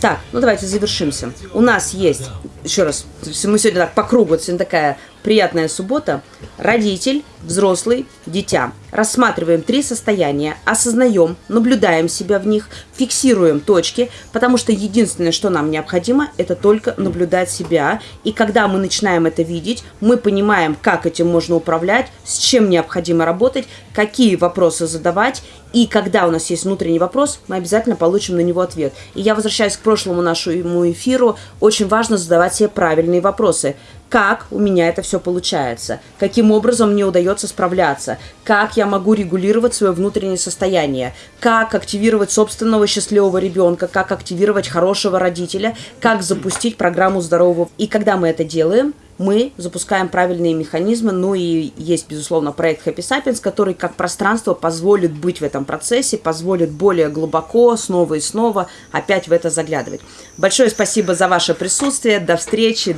Так, ну давайте завершимся. У нас есть, еще раз, мы сегодня так по кругу, сегодня такая приятная суббота. Родитель, взрослый, дитя. Рассматриваем три состояния, осознаем, наблюдаем себя в них, фиксируем точки, потому что единственное, что нам необходимо, это только наблюдать себя. И когда мы начинаем это видеть, мы понимаем, как этим можно управлять, с чем необходимо работать, какие вопросы задавать. И когда у нас есть внутренний вопрос, мы обязательно получим на него ответ. И я возвращаюсь к прошлому нашему эфиру. Очень важно задавать себе правильные вопросы как у меня это все получается, каким образом мне удается справляться, как я могу регулировать свое внутреннее состояние, как активировать собственного счастливого ребенка, как активировать хорошего родителя, как запустить программу здорового. И когда мы это делаем, мы запускаем правильные механизмы, ну и есть, безусловно, проект Happy Sapiens, который как пространство позволит быть в этом процессе, позволит более глубоко, снова и снова опять в это заглядывать. Большое спасибо за ваше присутствие, до встречи.